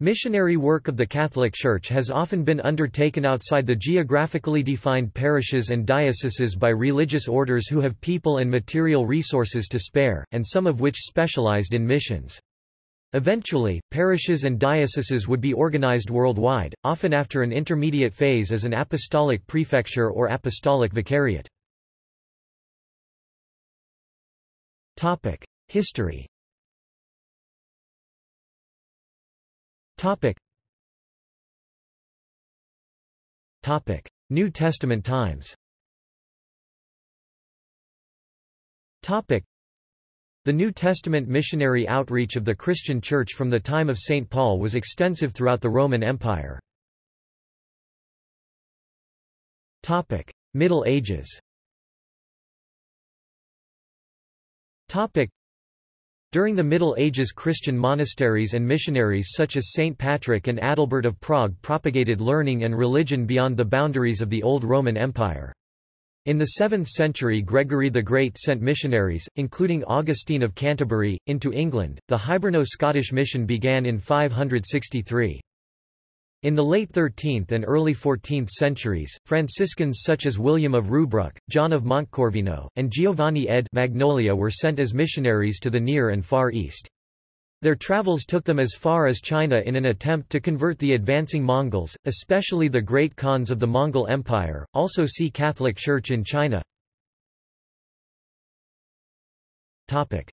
Missionary work of the Catholic Church has often been undertaken outside the geographically defined parishes and dioceses by religious orders who have people and material resources to spare, and some of which specialized in missions. Eventually, parishes and dioceses would be organized worldwide, often after an intermediate phase as an apostolic prefecture or apostolic vicariate. History Topic. Topic. New Testament times Topic. The New Testament missionary outreach of the Christian Church from the time of St. Paul was extensive throughout the Roman Empire. Topic. Middle Ages Topic. During the Middle Ages Christian monasteries and missionaries such as St. Patrick and Adalbert of Prague propagated learning and religion beyond the boundaries of the Old Roman Empire. In the 7th century Gregory the Great sent missionaries, including Augustine of Canterbury, into England. The Hiberno-Scottish mission began in 563. In the late 13th and early 14th centuries, Franciscans such as William of Rubruck, John of Montecorvino, and Giovanni de' Marignolli were sent as missionaries to the Near and Far East. Their travels took them as far as China in an attempt to convert the advancing Mongols, especially the great Khans of the Mongol Empire. Also see Catholic Church in China. Topic: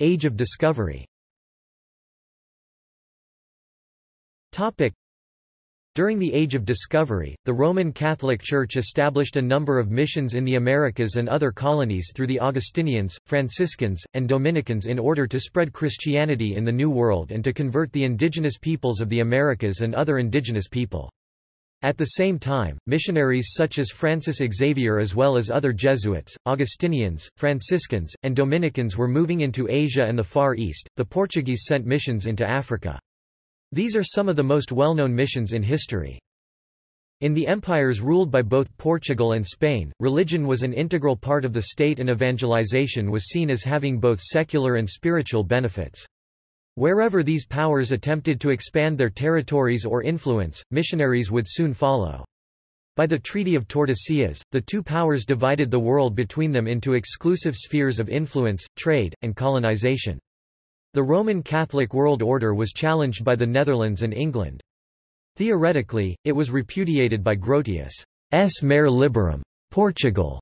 Age of Discovery. Topic: during the Age of Discovery, the Roman Catholic Church established a number of missions in the Americas and other colonies through the Augustinians, Franciscans, and Dominicans in order to spread Christianity in the New World and to convert the indigenous peoples of the Americas and other indigenous people. At the same time, missionaries such as Francis Xavier as well as other Jesuits, Augustinians, Franciscans, and Dominicans were moving into Asia and the Far East. The Portuguese sent missions into Africa. These are some of the most well-known missions in history. In the empires ruled by both Portugal and Spain, religion was an integral part of the state and evangelization was seen as having both secular and spiritual benefits. Wherever these powers attempted to expand their territories or influence, missionaries would soon follow. By the Treaty of Tordesillas, the two powers divided the world between them into exclusive spheres of influence, trade, and colonization. The Roman Catholic world order was challenged by the Netherlands and England. Theoretically, it was repudiated by Grotius' Mare Liberum. Portugal's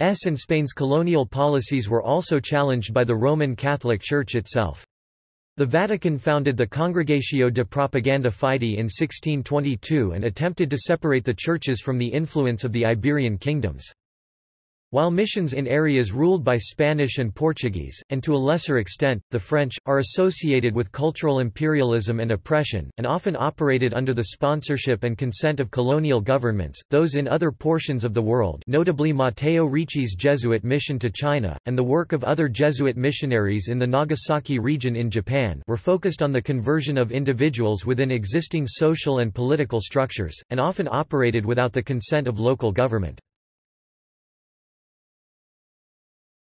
and Spain's colonial policies were also challenged by the Roman Catholic Church itself. The Vatican founded the Congregatio de Propaganda Fide in 1622 and attempted to separate the churches from the influence of the Iberian kingdoms. While missions in areas ruled by Spanish and Portuguese, and to a lesser extent, the French, are associated with cultural imperialism and oppression, and often operated under the sponsorship and consent of colonial governments, those in other portions of the world notably Matteo Ricci's Jesuit mission to China, and the work of other Jesuit missionaries in the Nagasaki region in Japan were focused on the conversion of individuals within existing social and political structures, and often operated without the consent of local government.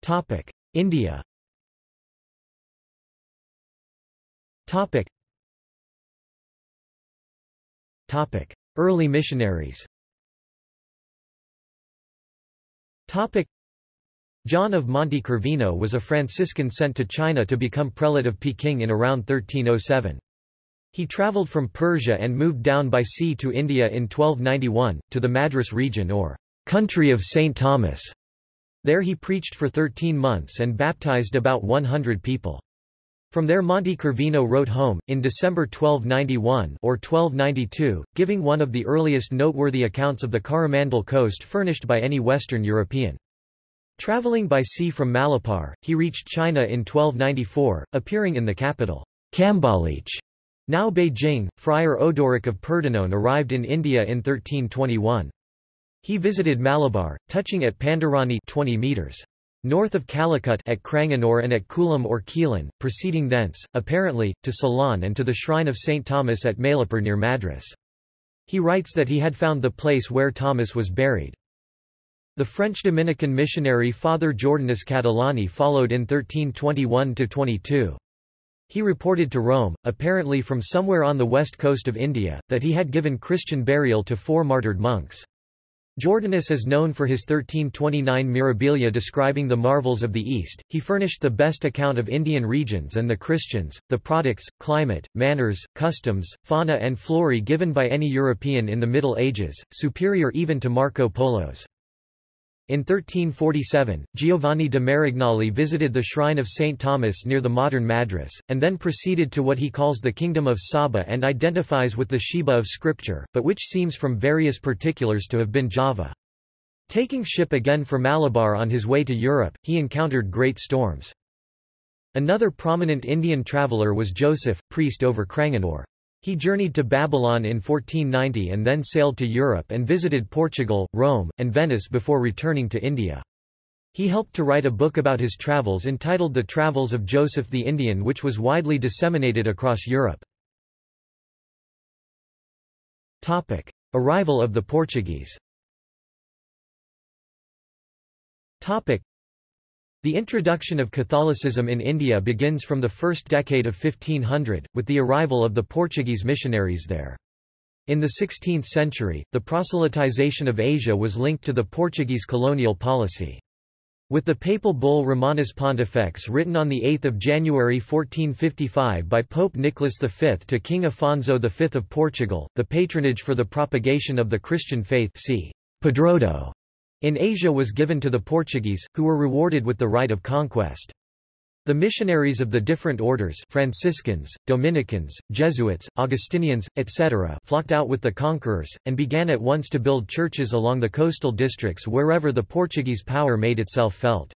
Topic: India. Topic. Topic: Early missionaries. Topic: John of Montecorvino was a Franciscan sent to China to become prelate of Peking in around 1307. He travelled from Persia and moved down by sea to India in 1291, to the Madras region or country of St. Thomas. There he preached for 13 months and baptized about 100 people. From there Montecorvino wrote home, in December 1291 or 1292, giving one of the earliest noteworthy accounts of the Coromandel coast furnished by any Western European. Traveling by sea from Malapar, he reached China in 1294, appearing in the capital, Cambaluch. Now Beijing, Friar Odoric of Pordenone arrived in India in 1321. He visited Malabar, touching at Pandarani 20 meters north of Calicut at Cranganore and at Kulam or Quilon, proceeding thence, apparently, to Ceylon and to the shrine of St. Thomas at Malapur near Madras. He writes that he had found the place where Thomas was buried. The French Dominican missionary Father Jordanus Catalani followed in 1321–22. He reported to Rome, apparently from somewhere on the west coast of India, that he had given Christian burial to four martyred monks. Jordanus is known for his 1329 Mirabilia describing the marvels of the East. He furnished the best account of Indian regions and the Christians, the products, climate, manners, customs, fauna and flora given by any European in the Middle Ages, superior even to Marco Polo's. In 1347, Giovanni de Marignolli visited the shrine of St. Thomas near the modern Madras, and then proceeded to what he calls the kingdom of Saba and identifies with the Sheba of scripture, but which seems from various particulars to have been Java. Taking ship again for Malabar on his way to Europe, he encountered great storms. Another prominent Indian traveller was Joseph, priest over Cranganore. He journeyed to Babylon in 1490 and then sailed to Europe and visited Portugal, Rome, and Venice before returning to India. He helped to write a book about his travels entitled The Travels of Joseph the Indian which was widely disseminated across Europe. Topic. Arrival of the Portuguese Topic. The introduction of Catholicism in India begins from the first decade of 1500, with the arrival of the Portuguese missionaries there. In the 16th century, the proselytization of Asia was linked to the Portuguese colonial policy. With the papal bull Romanus Pontifex written on 8 January 1455 by Pope Nicholas V to King Afonso V of Portugal, the patronage for the propagation of the Christian faith c. Padroado in Asia was given to the Portuguese, who were rewarded with the right of conquest. The missionaries of the different orders Franciscans, Dominicans, Jesuits, Augustinians, etc. flocked out with the conquerors, and began at once to build churches along the coastal districts wherever the Portuguese power made itself felt.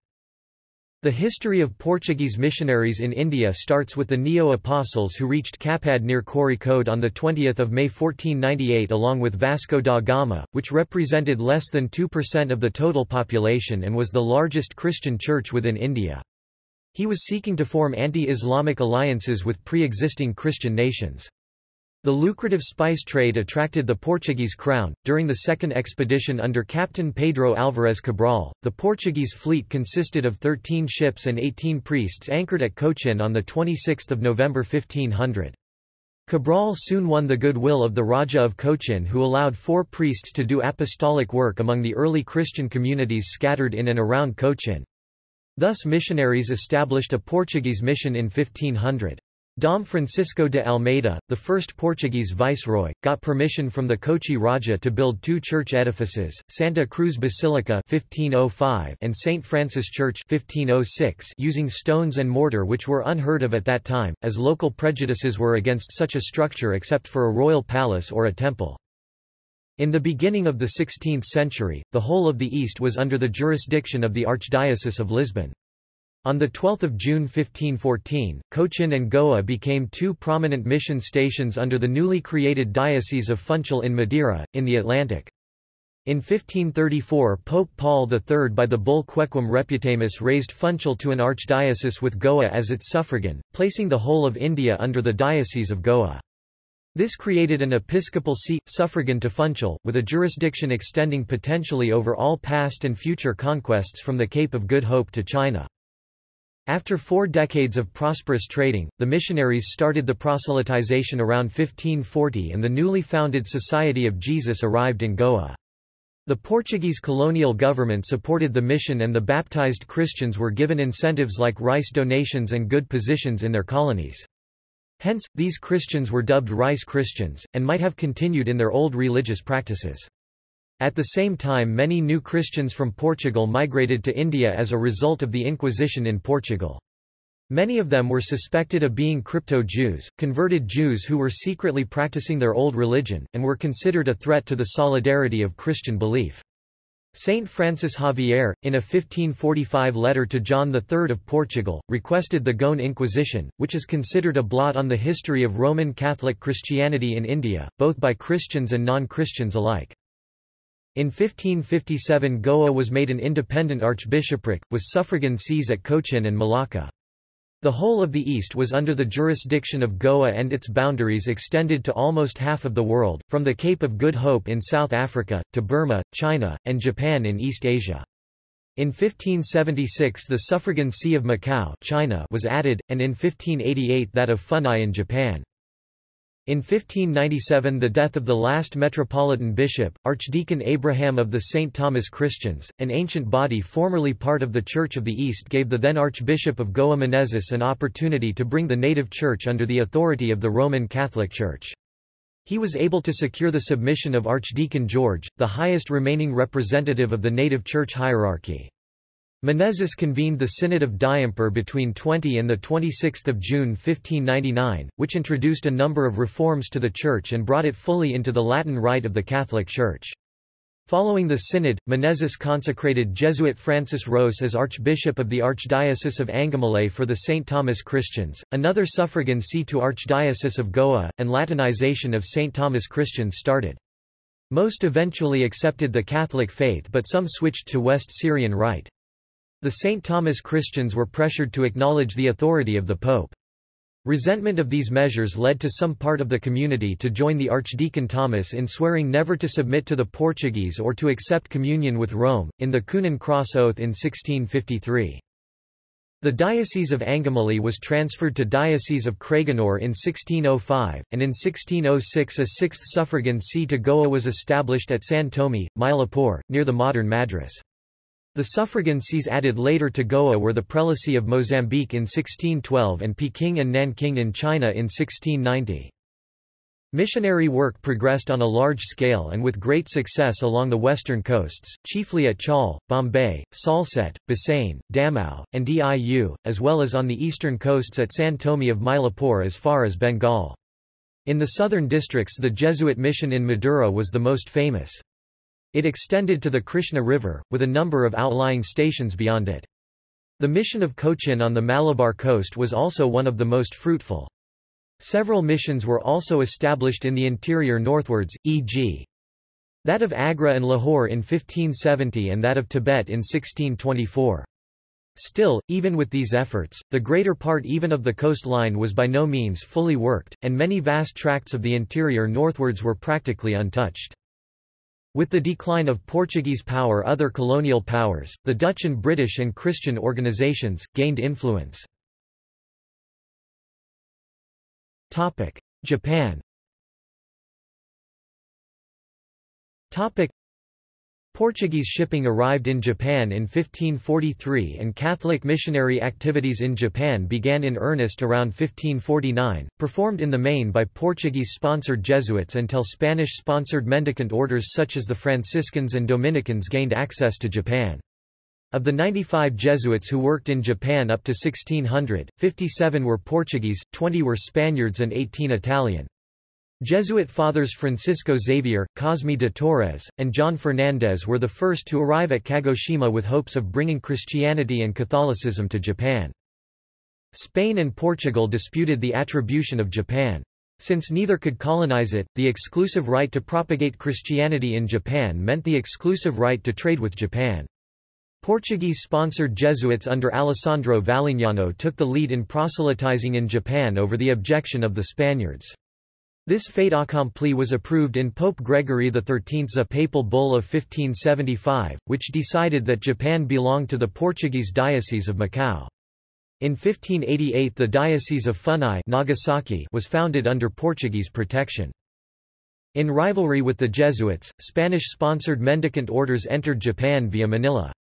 The history of Portuguese missionaries in India starts with the Neo-Apostles who reached Kapad near Kozhikode on 20 May 1498 along with Vasco da Gama, which represented less than 2% of the total population and was the largest Christian church within India. He was seeking to form anti-Islamic alliances with pre-existing Christian nations. The lucrative spice trade attracted the Portuguese crown. During the second expedition under Captain Pedro Álvarez Cabral, the Portuguese fleet consisted of 13 ships and 18 priests anchored at Cochin on 26 November 1500. Cabral soon won the goodwill of the Raja of Cochin who allowed four priests to do apostolic work among the early Christian communities scattered in and around Cochin. Thus missionaries established a Portuguese mission in 1500. Dom Francisco de Almeida, the first Portuguese viceroy, got permission from the Kochi Raja to build two church edifices, Santa Cruz Basilica 1505 and St. Francis Church 1506 using stones and mortar which were unheard of at that time, as local prejudices were against such a structure except for a royal palace or a temple. In the beginning of the 16th century, the whole of the East was under the jurisdiction of the Archdiocese of Lisbon. On 12 June 1514, Cochin and Goa became two prominent mission stations under the newly created Diocese of Funchal in Madeira, in the Atlantic. In 1534 Pope Paul III by the bull Aequum Reputamus raised Funchal to an archdiocese with Goa as its suffragan, placing the whole of India under the Diocese of Goa. This created an episcopal see, suffragan to Funchal, with a jurisdiction extending potentially over all past and future conquests from the Cape of Good Hope to China. After four decades of prosperous trading, the missionaries started the proselytization around 1540 and the newly founded Society of Jesus arrived in Goa. The Portuguese colonial government supported the mission and the baptized Christians were given incentives like rice donations and good positions in their colonies. Hence, these Christians were dubbed rice Christians, and might have continued in their old religious practices. At the same time many new Christians from Portugal migrated to India as a result of the Inquisition in Portugal. Many of them were suspected of being crypto-Jews, converted Jews who were secretly practicing their old religion, and were considered a threat to the solidarity of Christian belief. Saint Francis Xavier, in a 1545 letter to John III of Portugal, requested the Goan Inquisition, which is considered a blot on the history of Roman Catholic Christianity in India, both by Christians and non-Christians alike. In 1557 Goa was made an independent archbishopric, with suffragan sees at Cochin and Malacca. The whole of the east was under the jurisdiction of Goa and its boundaries extended to almost half of the world, from the Cape of Good Hope in South Africa, to Burma, China, and Japan in East Asia. In 1576 the suffragan see of Macau China was added, and in 1588 that of Funai in Japan. In 1597 the death of the last metropolitan bishop, Archdeacon Abraham of the St. Thomas Christians, an ancient body formerly part of the Church of the East gave the then Archbishop of Goa Menezes an opportunity to bring the native church under the authority of the Roman Catholic Church. He was able to secure the submission of Archdeacon George, the highest remaining representative of the native church hierarchy. Menezes convened the Synod of Diamper between 20 and 26 June 1599, which introduced a number of reforms to the Church and brought it fully into the Latin Rite of the Catholic Church. Following the synod, Menezes consecrated Jesuit Francis Ros as Archbishop of the Archdiocese of Angamale for the St. Thomas Christians, another suffragan see to Archdiocese of Goa, and Latinization of St. Thomas Christians started. Most eventually accepted the Catholic faith but some switched to West Syrian Rite. The St. Thomas Christians were pressured to acknowledge the authority of the Pope. Resentment of these measures led to some part of the community to join the Archdeacon Thomas in swearing never to submit to the Portuguese or to accept communion with Rome, in the Coonan Cross Oath in 1653. The Diocese of Angamali was transferred to Diocese of Cranganore in 1605, and in 1606 a sixth suffragan see to Goa was established at San Tome, Mylapore, near the modern Madras. The suffragan sees added later to Goa were the prelacy of Mozambique in 1612 and Peking and Nanking in China in 1690. Missionary work progressed on a large scale and with great success along the western coasts, chiefly at Chaul, Bombay, Salsette, Bassein, Damau, and Diu, as well as on the eastern coasts at San Tome of Mylapore as far as Bengal. In the southern districts the Jesuit mission in Madura was the most famous. It extended to the Krishna River, with a number of outlying stations beyond it. The mission of Cochin on the Malabar coast was also one of the most fruitful. Several missions were also established in the interior northwards, e.g. that of Agra and Lahore in 1570 and that of Tibet in 1624. Still, even with these efforts, the greater part even of the coastline was by no means fully worked, and many vast tracts of the interior northwards were practically untouched. With the decline of Portuguese power other colonial powers, the Dutch and British and Christian organizations, gained influence. Japan Portuguese shipping arrived in Japan in 1543 and Catholic missionary activities in Japan began in earnest around 1549, performed in the main by Portuguese-sponsored Jesuits until Spanish-sponsored mendicant orders such as the Franciscans and Dominicans gained access to Japan. Of the 95 Jesuits who worked in Japan up to 1600, 57 were Portuguese, 20 were Spaniards and 18 Italian. Jesuit fathers Francisco Xavier, Cosme de Torres, and John Fernandez were the first to arrive at Kagoshima with hopes of bringing Christianity and Catholicism to Japan. Spain and Portugal disputed the attribution of Japan. Since neither could colonize it, the exclusive right to propagate Christianity in Japan meant the exclusive right to trade with Japan. Portuguese-sponsored Jesuits under Alessandro Valignano took the lead in proselytizing in Japan over the objection of the Spaniards. This fait accompli was approved in Pope Gregory XIII's papal bull of 1575, which decided that Japan belonged to the Portuguese Diocese of Macau. In 1588 the Diocese of Funai Nagasaki was founded under Portuguese protection. In rivalry with the Jesuits, Spanish-sponsored mendicant orders entered Japan via Manila.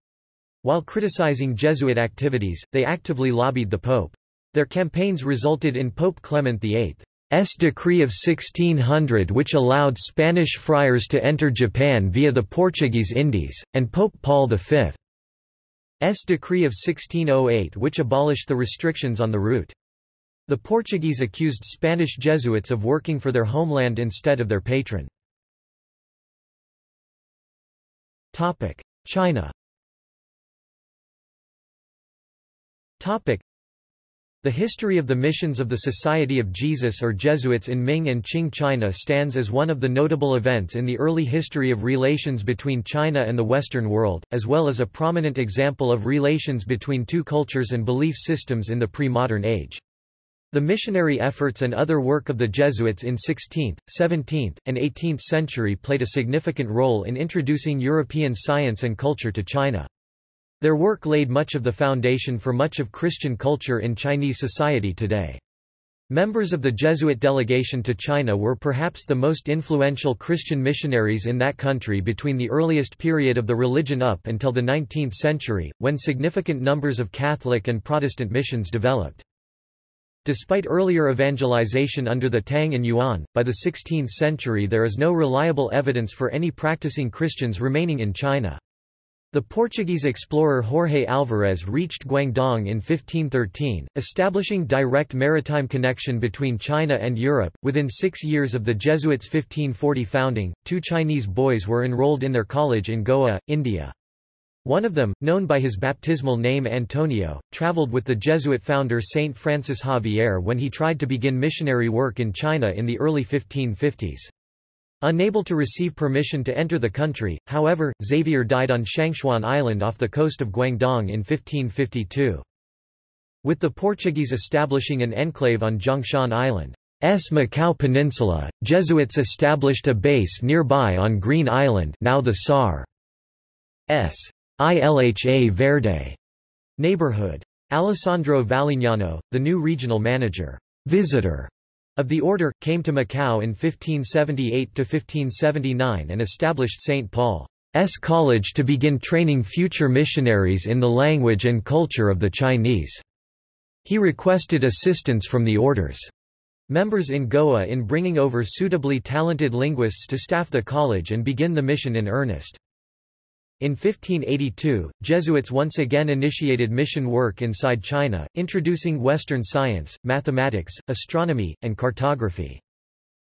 While criticizing Jesuit activities, they actively lobbied the Pope. Their campaigns resulted in Pope Clement VIII S decree of 1600 which allowed Spanish friars to enter Japan via the Portuguese Indies, and Pope Paul V's decree of 1608 which abolished the restrictions on the route. The Portuguese accused Spanish Jesuits of working for their homeland instead of their patron. China the history of the missions of the Society of Jesus or Jesuits in Ming and Qing China stands as one of the notable events in the early history of relations between China and the Western world, as well as a prominent example of relations between two cultures and belief systems in the pre-modern age. The missionary efforts and other work of the Jesuits in 16th, 17th, and 18th century played a significant role in introducing European science and culture to China. Their work laid much of the foundation for much of Christian culture in Chinese society today. Members of the Jesuit delegation to China were perhaps the most influential Christian missionaries in that country between the earliest period of the religion up until the 19th century, when significant numbers of Catholic and Protestant missions developed. Despite earlier evangelization under the Tang and Yuan, by the 16th century there is no reliable evidence for any practicing Christians remaining in China. The Portuguese explorer Jorge Alvarez reached Guangdong in 1513, establishing direct maritime connection between China and Europe. Within six years of the Jesuits' 1540 founding, two Chinese boys were enrolled in their college in Goa, India. One of them, known by his baptismal name Antonio, traveled with the Jesuit founder Saint Francis Xavier when he tried to begin missionary work in China in the early 1550s. Unable to receive permission to enter the country, however, Xavier died on Shangchuan Island off the coast of Guangdong in 1552. With the Portuguese establishing an enclave on Zhongshan Island, S. Macau Peninsula, Jesuits established a base nearby on Green Island now the Sar. S. Ilha Verde neighborhood. Alessandro Valignano, the new regional manager, visitor of the order, came to Macau in 1578–1579 and established St. Paul's College to begin training future missionaries in the language and culture of the Chinese. He requested assistance from the order's members in Goa in bringing over suitably talented linguists to staff the college and begin the mission in earnest. In 1582, Jesuits once again initiated mission work inside China, introducing Western science, mathematics, astronomy, and cartography.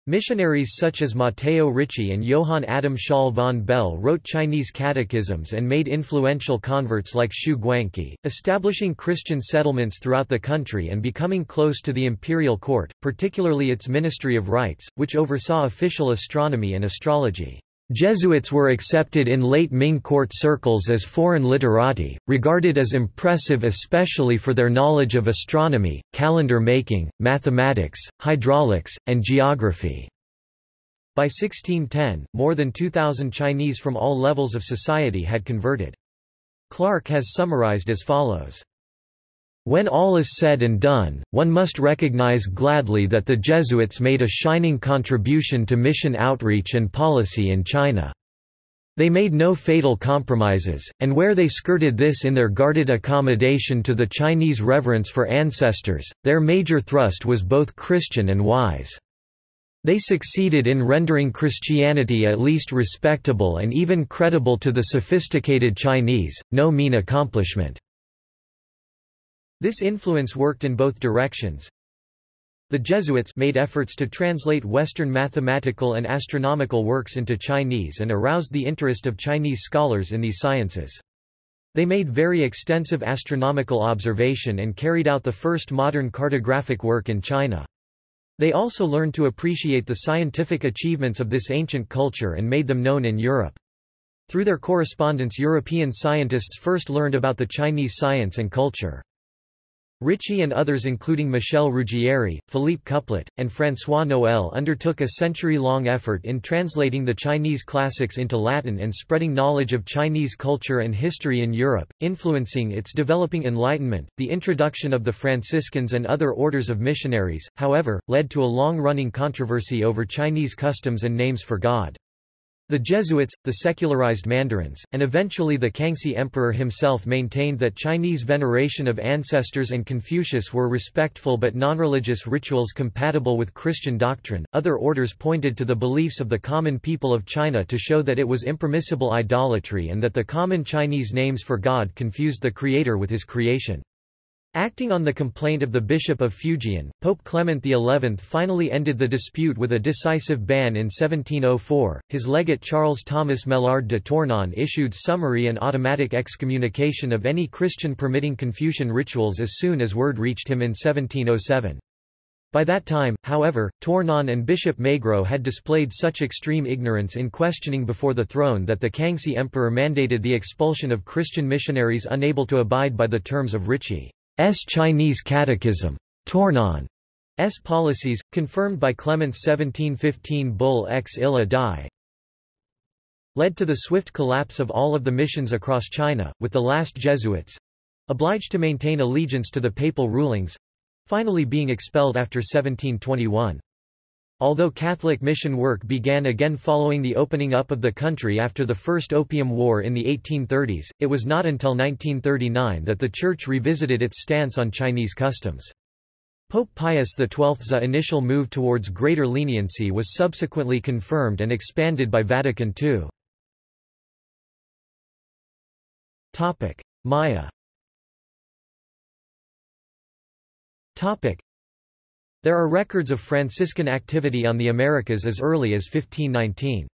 Missionaries such as Matteo Ricci and Johann Adam Schall von Bell wrote Chinese catechisms and made influential converts like Xu Guangqi, establishing Christian settlements throughout the country and becoming close to the imperial court, particularly its Ministry of Rites, which oversaw official astronomy and astrology. Jesuits were accepted in late Ming court circles as foreign literati, regarded as impressive especially for their knowledge of astronomy, calendar making, mathematics, hydraulics, and geography. By 1610, more than 2,000 Chinese from all levels of society had converted. Clark has summarized as follows. When all is said and done, one must recognize gladly that the Jesuits made a shining contribution to mission outreach and policy in China. They made no fatal compromises, and where they skirted this in their guarded accommodation to the Chinese reverence for ancestors, their major thrust was both Christian and wise. They succeeded in rendering Christianity at least respectable and even credible to the sophisticated Chinese, no mean accomplishment. This influence worked in both directions. The Jesuits made efforts to translate Western mathematical and astronomical works into Chinese and aroused the interest of Chinese scholars in these sciences. They made very extensive astronomical observation and carried out the first modern cartographic work in China. They also learned to appreciate the scientific achievements of this ancient culture and made them known in Europe. Through their correspondence European scientists first learned about the Chinese science and culture. Ricci and others including Michel Ruggieri, Philippe Couplet, and François Noël undertook a century-long effort in translating the Chinese classics into Latin and spreading knowledge of Chinese culture and history in Europe, influencing its developing Enlightenment. The introduction of the Franciscans and other orders of missionaries, however, led to a long-running controversy over Chinese customs and names for God. The Jesuits, the secularized mandarins, and eventually the Kangxi emperor himself maintained that Chinese veneration of ancestors and Confucius were respectful but non-religious rituals compatible with Christian doctrine. Other orders pointed to the beliefs of the common people of China to show that it was impermissible idolatry and that the common Chinese names for God confused the Creator with his creation. Acting on the complaint of the Bishop of Fujian, Pope Clement XI finally ended the dispute with a decisive ban in 1704. His legate Charles Thomas Maillard de Tournon issued summary and automatic excommunication of any Christian permitting Confucian rituals as soon as word reached him in 1707. By that time, however, Tournon and Bishop Maigrot had displayed such extreme ignorance in questioning before the throne that the Kangxi emperor mandated the expulsion of Christian missionaries unable to abide by the terms of Ricci. S. Chinese Catechism. Tournon. S. policies, confirmed by Clement's 1715 bull ex illa die. led to the swift collapse of all of the missions across China, with the last Jesuits—obliged to maintain allegiance to the papal rulings—finally being expelled after 1721. Although Catholic mission work began again following the opening up of the country after the First Opium War in the 1830s, it was not until 1939 that the Church revisited its stance on Chinese customs. Pope Pius XII's initial move towards greater leniency was subsequently confirmed and expanded by Vatican II. Maya there are records of Franciscan activity on the Americas as early as 1519.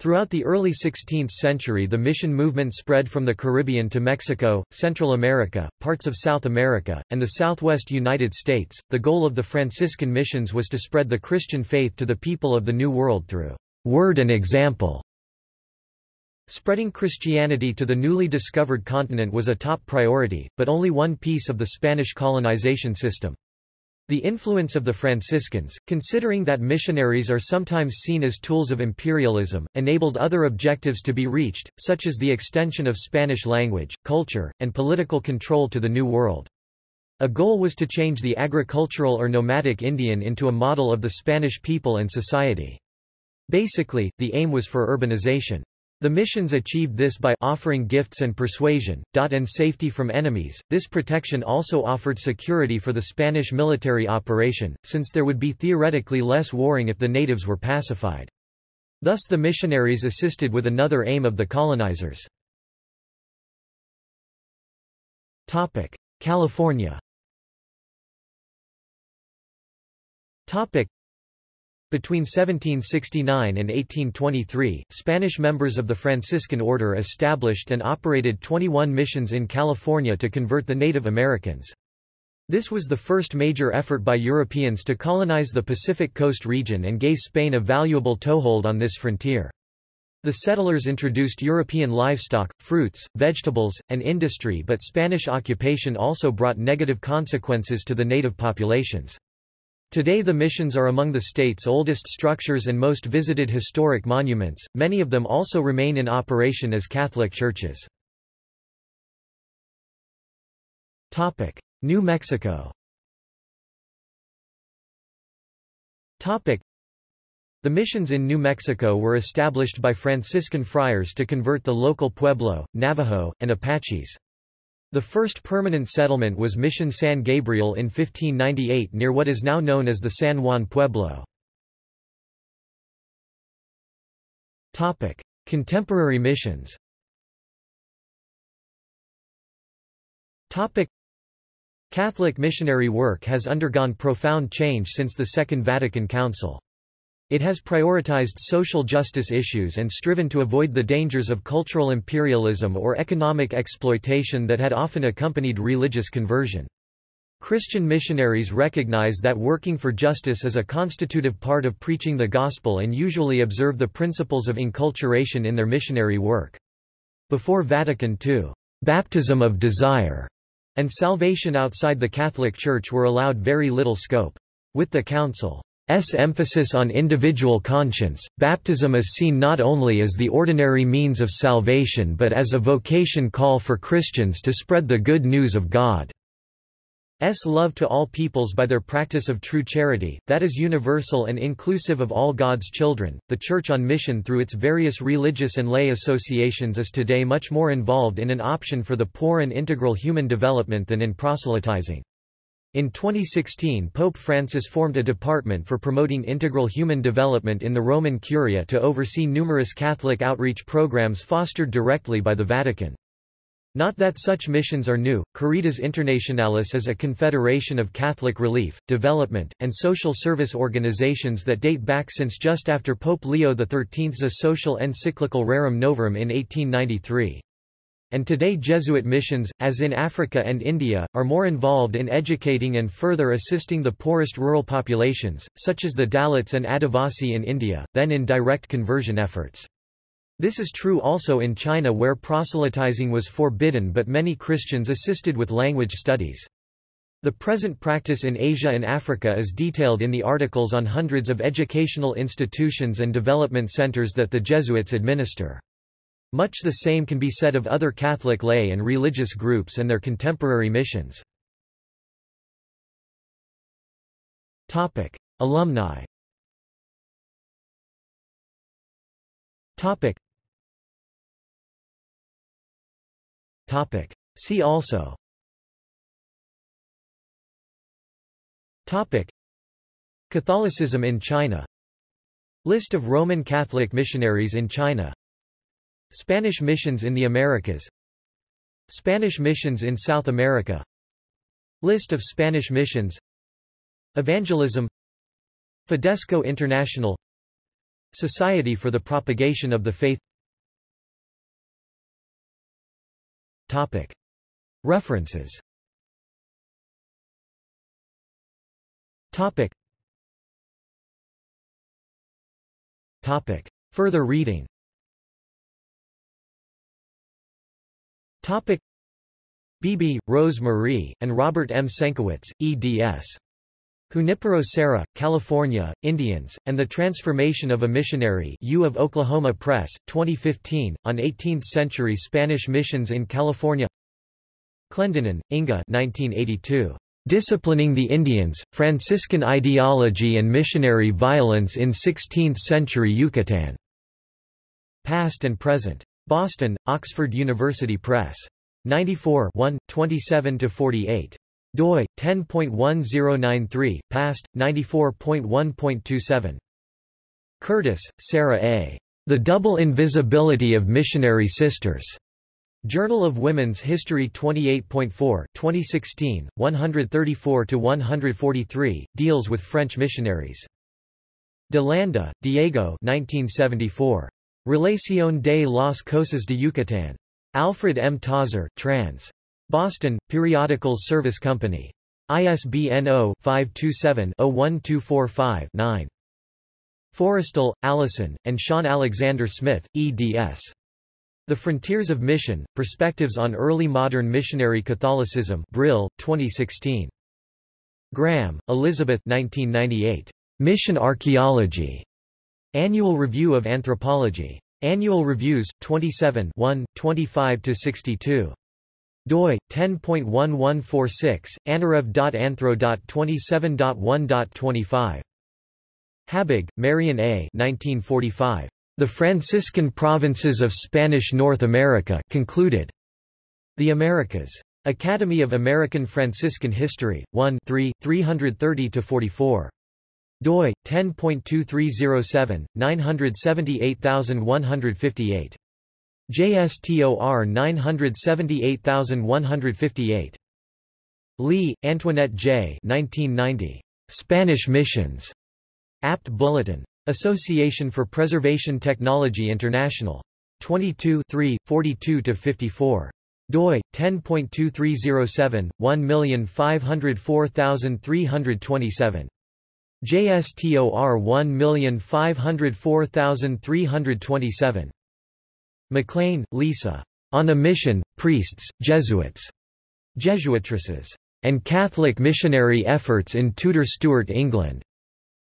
Throughout the early 16th century the mission movement spread from the Caribbean to Mexico, Central America, parts of South America, and the southwest United States. The goal of the Franciscan missions was to spread the Christian faith to the people of the New World through word and example. Spreading Christianity to the newly discovered continent was a top priority, but only one piece of the Spanish colonization system. The influence of the Franciscans, considering that missionaries are sometimes seen as tools of imperialism, enabled other objectives to be reached, such as the extension of Spanish language, culture, and political control to the New World. A goal was to change the agricultural or nomadic Indian into a model of the Spanish people and society. Basically, the aim was for urbanization. The missions achieved this by offering gifts and persuasion, and safety from enemies. This protection also offered security for the Spanish military operation, since there would be theoretically less warring if the natives were pacified. Thus the missionaries assisted with another aim of the colonizers. California between 1769 and 1823, Spanish members of the Franciscan Order established and operated 21 missions in California to convert the Native Americans. This was the first major effort by Europeans to colonize the Pacific Coast region and gave Spain a valuable toehold on this frontier. The settlers introduced European livestock, fruits, vegetables, and industry but Spanish occupation also brought negative consequences to the native populations. Today the missions are among the state's oldest structures and most visited historic monuments, many of them also remain in operation as Catholic churches. New Mexico The missions in New Mexico were established by Franciscan friars to convert the local Pueblo, Navajo, and Apaches. The first permanent settlement was Mission San Gabriel in 1598 near what is now known as the San Juan Pueblo. Contemporary missions Catholic missionary work has undergone profound change since the Second Vatican Council. It has prioritized social justice issues and striven to avoid the dangers of cultural imperialism or economic exploitation that had often accompanied religious conversion. Christian missionaries recognize that working for justice is a constitutive part of preaching the gospel and usually observe the principles of enculturation in their missionary work. Before Vatican II, baptism of desire and salvation outside the Catholic Church were allowed very little scope. With the Council S emphasis on individual conscience, baptism is seen not only as the ordinary means of salvation but as a vocation call for Christians to spread the good news of God's love to all peoples by their practice of true charity, that is universal and inclusive of all God's children. The Church on Mission through its various religious and lay associations is today much more involved in an option for the poor and integral human development than in proselytizing. In 2016 Pope Francis formed a department for promoting integral human development in the Roman Curia to oversee numerous Catholic outreach programs fostered directly by the Vatican. Not that such missions are new, Caritas Internationalis is a confederation of Catholic relief, development, and social service organizations that date back since just after Pope Leo XIII's social encyclical Rerum Novarum in 1893. And today Jesuit missions, as in Africa and India, are more involved in educating and further assisting the poorest rural populations, such as the Dalits and Adivasi in India, than in direct conversion efforts. This is true also in China where proselytizing was forbidden but many Christians assisted with language studies. The present practice in Asia and Africa is detailed in the articles on hundreds of educational institutions and development centers that the Jesuits administer. Much the same can be said of other Catholic lay and religious groups and their contemporary missions. Topic: Alumni. Topic. Topic. See also. Topic. Catholicism in China List of Roman Catholic missionaries in China Spanish missions in the Americas. Spanish missions in South America. List of Spanish missions. Evangelism. Fidesco International. Society for the Propagation of the Faith. Topic. References. Topic. Topic. Further reading Topic. Beebe, Rose Marie, and Robert M. Senkewicz, eds. Junipero Serra, California, Indians, and the Transformation of a Missionary U of Oklahoma Press, 2015, on 18th-century Spanish missions in California Clendinnen, Inga 1982. Disciplining the Indians, Franciscan Ideology and Missionary Violence in Sixteenth-Century Yucatan. Past and Present. Boston, Oxford University Press. 94 27–48 doi 10.1093 past 94.1.27 Curtis Sarah A. The Double Invisibility of Missionary Sisters. Journal of Women's History 28.4 2016 134 to 143 deals with French missionaries. De Landa Diego 1974 Relación de las Cosas de Yucatán Alfred M. Tozzer trans Boston, Periodicals Service Company. ISBN 0-527-01245-9. Forrestal, Alison, and Sean Alexander Smith, eds. The Frontiers of Mission, Perspectives on Early Modern Missionary Catholicism Brill, 2016. Graham, Elizabeth 1998. Mission Archaeology. Annual Review of Anthropology. Annual Reviews, 27 1, 25-62 doi 10.1146 anarev.anthro.27.1.25 Habig, Marion A. 1945. The Franciscan Provinces of Spanish North America concluded. The Americas. Academy of American Franciscan History, 1 3, 330-44. Doi, 10.2307, 978158. JSTOR 978158. Lee, Antoinette J. 1990. Spanish Missions. Apt Bulletin. Association for Preservation Technology International. 22 42-54 doi 10.2307 1504327 JSTOR 1504327 McClain, Lisa. On a Mission, Priests, Jesuits, Jesuitresses, and Catholic Missionary Efforts in Tudor Stuart England.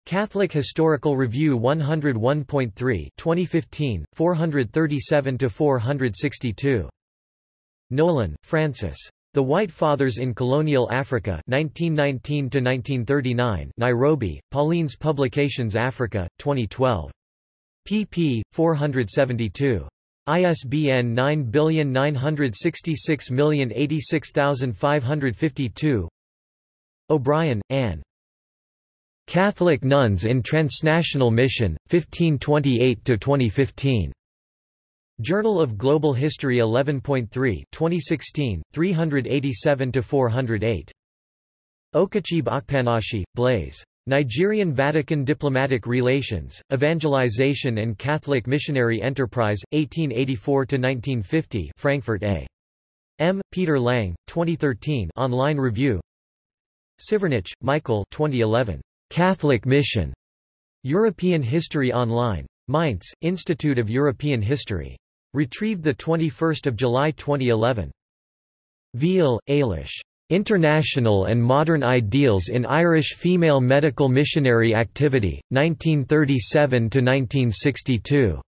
Catholic Historical Review 101.3 2015, 437–462. Nolan, Francis. The White Fathers in Colonial Africa 1919–1939 Nairobi, Pauline's Publications Africa, 2012. pp. 472. ISBN 97966086552 O'Brien, Anne. Catholic Nuns in Transnational Mission, 1528–2015. Journal of Global History 11.3 2016, 387–408. Okachib Akpanashi, Blaise. Nigerian Vatican Diplomatic Relations, Evangelization and Catholic Missionary Enterprise, 1884–1950 Frankfurt A. M. Peter Lang, 2013 online review Sievernich, Michael 2011. Catholic Mission. European History Online. Mainz, Institute of European History. Retrieved 21 July 2011. Veal, Ailish. International and Modern Ideals in Irish Female Medical Missionary Activity, 1937–1962.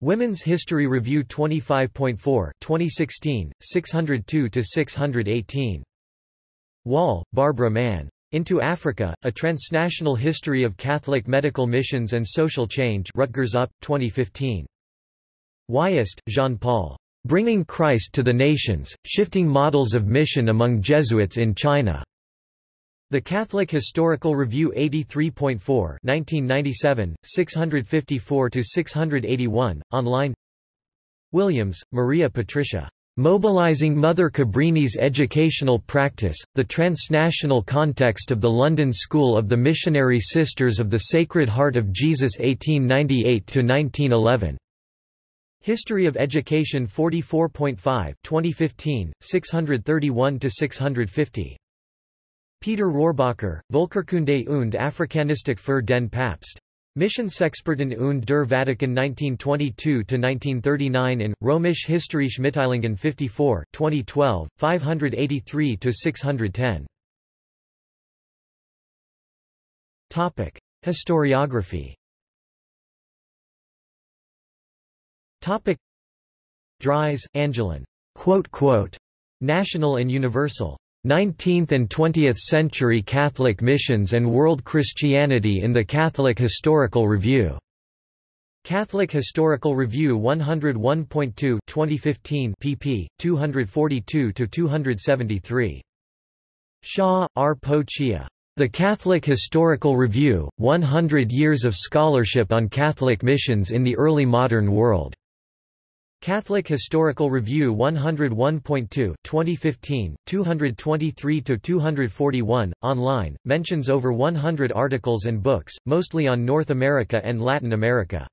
Women's History Review 25.4 2016, 602-618. Wall, Barbara Mann. Into Africa, A Transnational History of Catholic Medical Missions and Social Change Rutgers UP, 2015. Wiest, Jean-Paul. Bringing Christ to the Nations, Shifting Models of Mission Among Jesuits in China. The Catholic Historical Review 83.4 1997, 654–681, online Williams, Maria Patricia. Mobilizing Mother Cabrini's Educational Practice, the Transnational Context of the London School of the Missionary Sisters of the Sacred Heart of Jesus 1898–1911. History of Education 44.5 2015, 631–650. Peter Rohrbacher, Volkerkunde und Afrikanistik für den Papst. Missionsexperten und der Vatikan 1922-1939 in, Römisch Historische Mitteilungen 54 2012, 583-610. Topic. Historiography Topic. Dries, Angelyn. Quote, quote, National and Universal. 19th and 20th Century Catholic Missions and World Christianity in the Catholic Historical Review. Catholic Historical Review 101.2 2015 pp. 242-273. Hsia, R. Po Chia. The Catholic Historical Review, 100 Years of Scholarship on Catholic Missions in the Early Modern World. Catholic Historical Review 101.2 2015, 223-241, online, mentions over 100 articles and books, mostly on North America and Latin America.